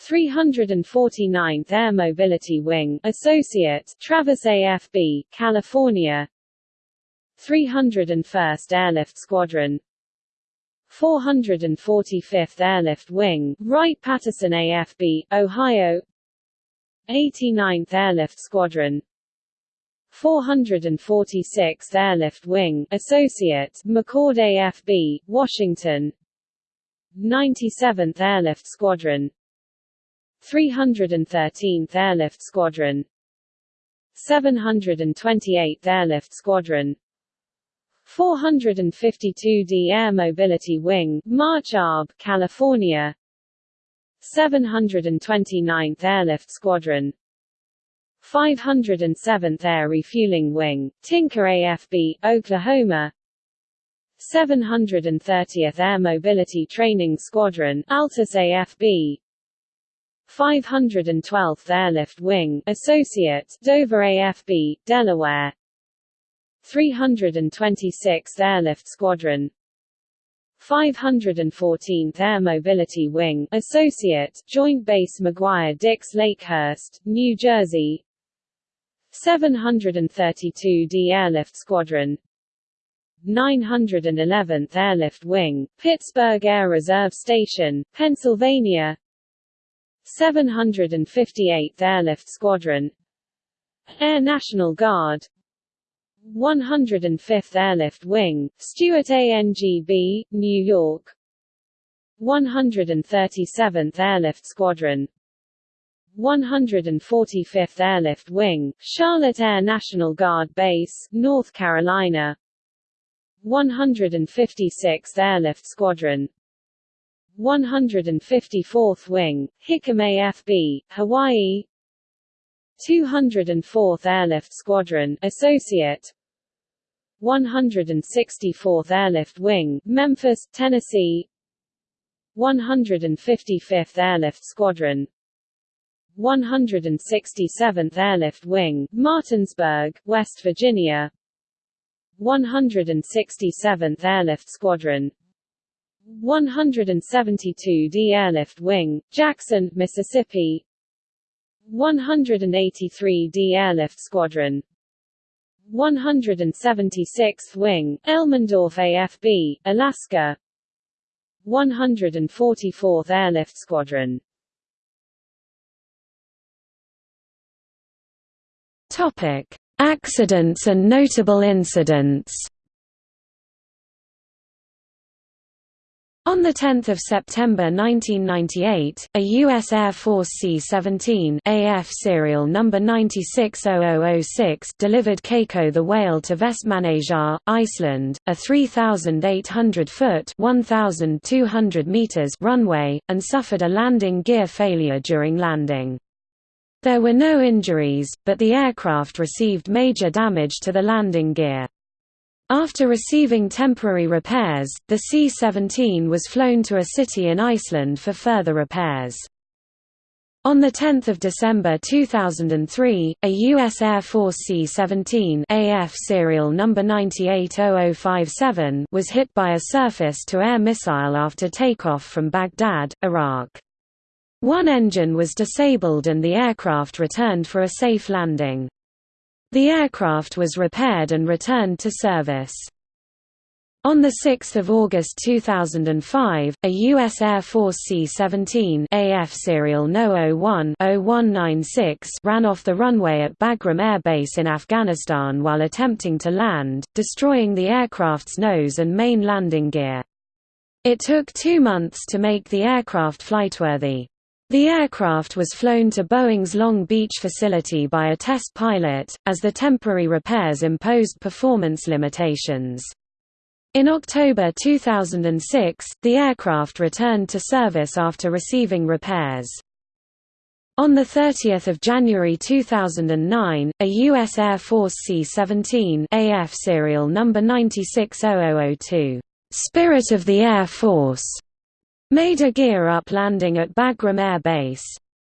Speaker 1: 349th Air Mobility Wing, Associate, Travis AFB, California. 301st Airlift Squadron. 445th Airlift Wing, Wright-Patterson AFB, Ohio. 89th Airlift Squadron. 446th Airlift Wing, Associate, McChord AFB, Washington. 97th Airlift Squadron 313th Airlift Squadron. 728th Airlift Squadron. 452d Air Mobility Wing, March ARB, California. 729th Airlift Squadron. 507th Air Refueling Wing, Tinker AFB, Oklahoma. 730th Air Mobility Training Squadron, Altus AFB 512th Airlift Wing, Associate, Dover AFB, Delaware. 326th Airlift Squadron. 514th Air Mobility Wing, Associate, Joint Base McGuire-Dix Lakehurst, New Jersey. 732d Airlift Squadron. 911th Airlift Wing, Pittsburgh Air Reserve Station, Pennsylvania 758th Airlift Squadron Air National Guard 105th Airlift Wing, Stewart ANGB, New York 137th Airlift Squadron 145th Airlift Wing, Charlotte Air National Guard Base, North Carolina 156th Airlift Squadron 154th Wing, Hickam AFB, Hawaii. 204th Airlift Squadron, Associate. 164th Airlift Wing, Memphis, Tennessee. 155th Airlift Squadron.
Speaker 2: 167th Airlift Wing, Martinsburg, West Virginia. 167th Airlift Squadron 172d Airlift Wing, Jackson, Mississippi. 183d Airlift Squadron. 176th Wing, Elmendorf AFB, Alaska. 144th Airlift Squadron.
Speaker 1: Topic: Accidents and notable incidents. On 10 September 1998, a U.S. Air Force C-17 AF serial number 960006 delivered Keiko the whale to Vestmannaeyjar, Iceland, a 3,800-foot (1,200 meters) runway, and suffered a landing gear failure during landing. There were no injuries, but the aircraft received major damage to the landing gear. After receiving temporary repairs, the C-17 was flown to a city in Iceland for further repairs. On 10 December 2003, a U.S. Air Force C-17 AF serial number 980057 was hit by a surface-to-air missile after takeoff from Baghdad, Iraq. One engine was disabled and the aircraft returned for a safe landing. The aircraft was repaired and returned to service. On 6 August 2005, a U.S. Air Force C-17 AF serial No-01-0196 ran off the runway at Bagram Air Base in Afghanistan while attempting to land, destroying the aircraft's nose and main landing gear. It took two months to make the aircraft flightworthy. The aircraft was flown to Boeing's Long Beach facility by a test pilot, as the temporary repairs imposed performance limitations. In October 2006, the aircraft returned to service after receiving repairs. On 30 January 2009, a U.S. Air Force C-17 AF serial number 960002, "'Spirit of the Air Force' made a gear-up landing at Bagram Air Base.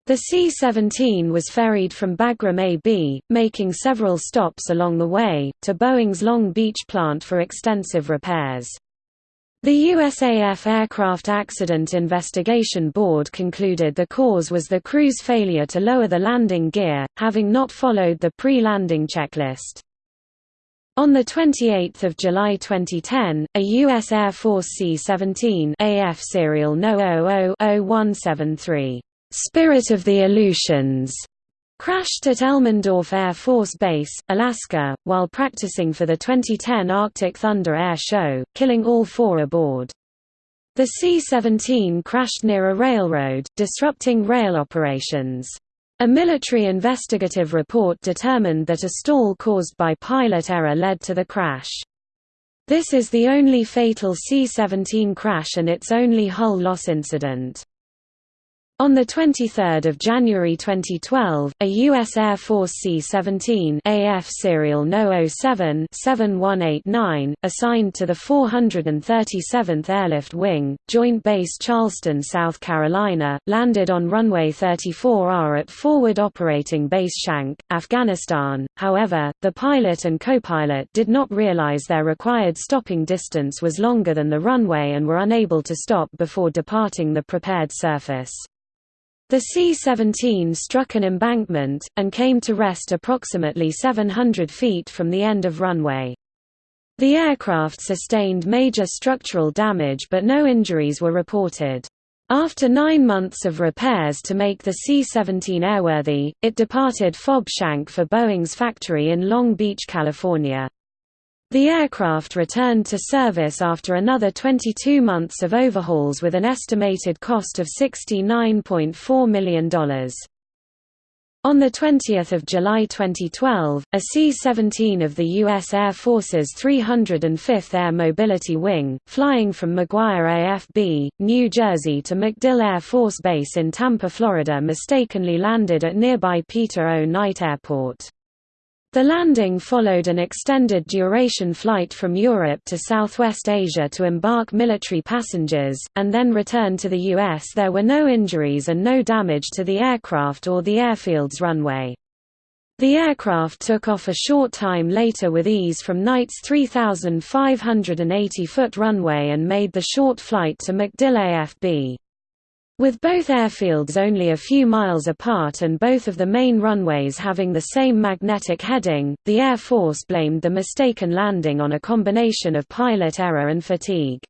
Speaker 1: The C-17 was ferried from Bagram AB, making several stops along the way, to Boeing's Long Beach plant for extensive repairs. The USAF Aircraft Accident Investigation Board concluded the cause was the crew's failure to lower the landing gear, having not followed the pre-landing checklist. On 28 July 2010, a U.S. Air Force C-17 AF serial No-00-0173, Spirit of the Aleutians, crashed at Elmendorf Air Force Base, Alaska, while practicing for the 2010 Arctic Thunder Air Show, killing all four aboard. The C-17 crashed near a railroad, disrupting rail operations. A military investigative report determined that a stall caused by pilot error led to the crash. This is the only fatal C-17 crash and its only hull loss incident. On 23 January 2012, a U.S. Air Force C-17 AF serial No-07-7189, assigned to the 437th Airlift Wing, Joint Base Charleston, South Carolina, landed on runway 34R at Forward Operating Base Shank, Afghanistan. However, the pilot and co-pilot did not realize their required stopping distance was longer than the runway and were unable to stop before departing the prepared surface. The C-17 struck an embankment, and came to rest approximately 700 feet from the end of runway. The aircraft sustained major structural damage but no injuries were reported. After nine months of repairs to make the C-17 airworthy, it departed FOB Shank for Boeing's factory in Long Beach, California. The aircraft returned to service after another 22 months of overhauls with an estimated cost of $69.4 million. On 20 July 2012, a C-17 of the U.S. Air Force's 305th Air Mobility Wing, flying from McGuire AFB, New Jersey to MacDill Air Force Base in Tampa, Florida mistakenly landed at nearby Peter O. Knight Airport. The landing followed an extended duration flight from Europe to Southwest Asia to embark military passengers, and then return to the U.S. There were no injuries and no damage to the aircraft or the airfield's runway. The aircraft took off a short time later with ease from Knight's 3,580-foot runway and made the short flight to MacDill AFB. With both airfields only a few miles apart and both of the main runways having the same magnetic heading, the Air Force blamed the mistaken landing on a combination of pilot error and fatigue.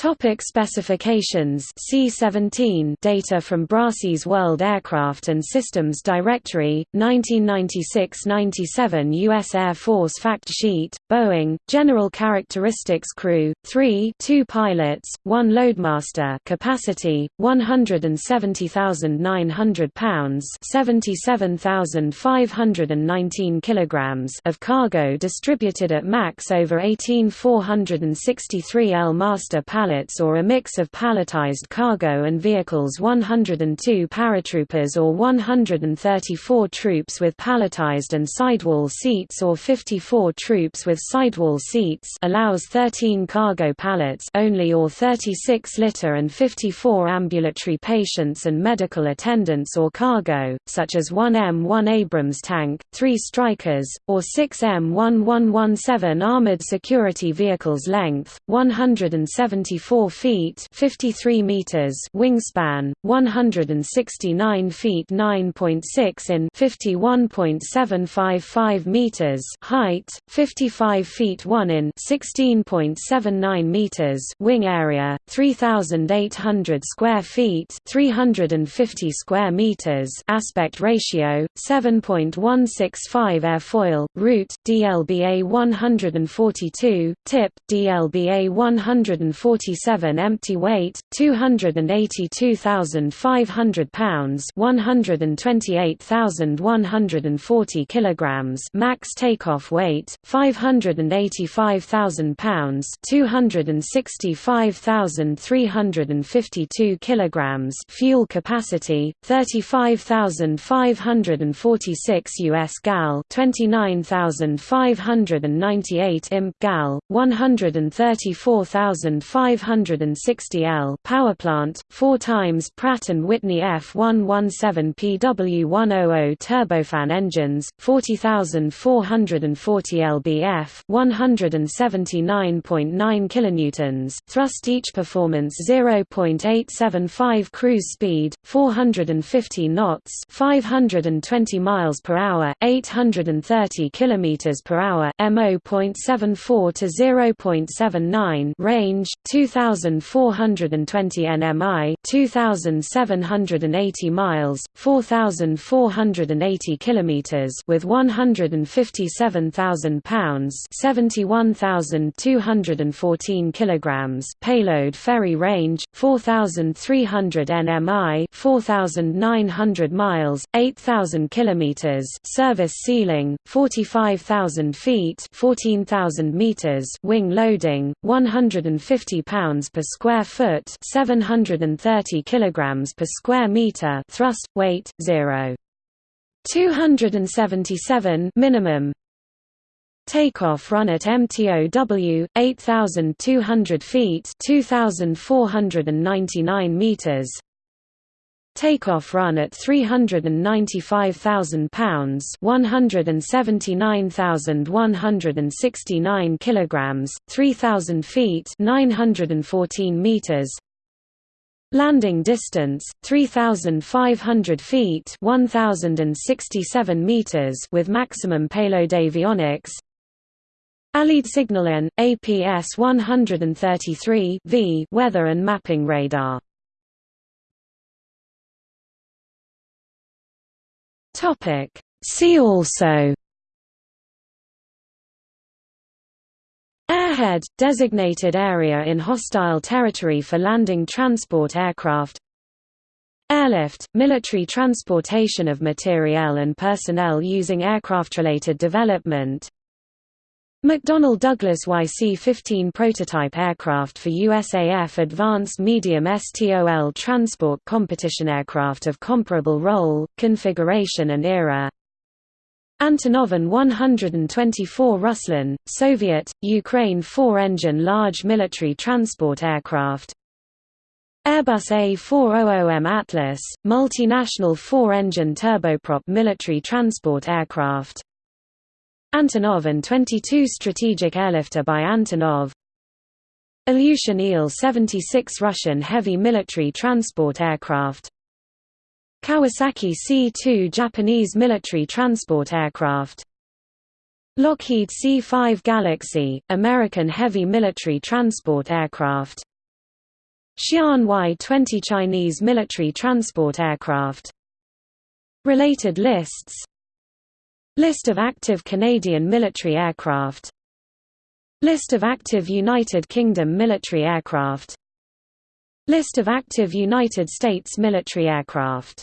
Speaker 1: Topic specifications C-17 data from Brassey's World Aircraft and Systems Directory, 1996–97 U.S. Air Force Fact Sheet, Boeing, General Characteristics Crew, 3 2 pilots, 1 loadmaster capacity, 170,900 pounds 77,519 kilograms of cargo distributed at max over 18,463 L master pallet pallets or a mix of palletized cargo and vehicles. 102 paratroopers or 134 troops with palletized and sidewall seats or 54 troops with sidewall seats allows 13 cargo pallets only or 36 litter and 54 ambulatory patients and medical attendants or cargo, such as 1 M1 Abrams tank, 3 Strykers, or 6 M1117 armored security vehicles length, 170 54 feet 53 meters wingspan, 169 feet 9.6 in 51.755 meters height, 55 feet 1 in 16.79 meters wing area, 3,800 square feet 350 square meters aspect ratio, 7.165 airfoil, root, DLBA 142, tip, DLBA 140 47 empty weight, 282,500 pounds 128,140 kilograms max takeoff weight, 585,000 pounds 265,352 kilograms fuel capacity, 35,546 US gal 29,598 imp gal, 134,500 560 L power plant, 4 times Pratt & Whitney F117 PW100 turbofan engines, 40,440 lbf 179.9 kilonewtons thrust each performance 0.875 cruise speed, 450 knots 520 miles per hour, 830 kilometers per hour MO.74 to 0.79 range 2420 nmi 2780 miles 4480 kilometers with 157,000 pounds 71214 kilograms payload ferry range 4300 nmi 4900 miles 8000 kilometers service ceiling 45000 feet 14000 meters wing loading 150 pounds per square foot 730 kilograms per square meter thrust, weight, 0. 277 minimum Takeoff run at MTOW 8200 feet 2499 meters Takeoff run at 395,000 pounds, 179,169 kilograms, 3,000 feet, 914 meters. Landing distance 3,500 feet, 1,067 meters with maximum payload avionics. Allied Signalen, APS 133 V weather and mapping radar. Topic. See also. Airhead – designated area in hostile territory for landing transport aircraft. Airlift – military transportation of materiel and personnel using aircraft-related development McDonnell Douglas YC-15 prototype aircraft for USAF Advanced Medium STOL Transport Competition aircraft of comparable role, configuration and era. Antonov An-124 Ruslan, Soviet, Ukraine four-engine large military transport aircraft. Airbus A400M Atlas, multinational four-engine turboprop military transport aircraft Antonov An-22 strategic airlifter by Antonov. Ilyushin Il-76 Russian heavy military transport aircraft. Kawasaki C-2 Japanese military transport aircraft. Lockheed C-5 Galaxy, American heavy military transport aircraft. Xi'an Y-20 Chinese military transport aircraft. Related lists List of active Canadian military aircraft. List of active United Kingdom military aircraft. List of active United States military aircraft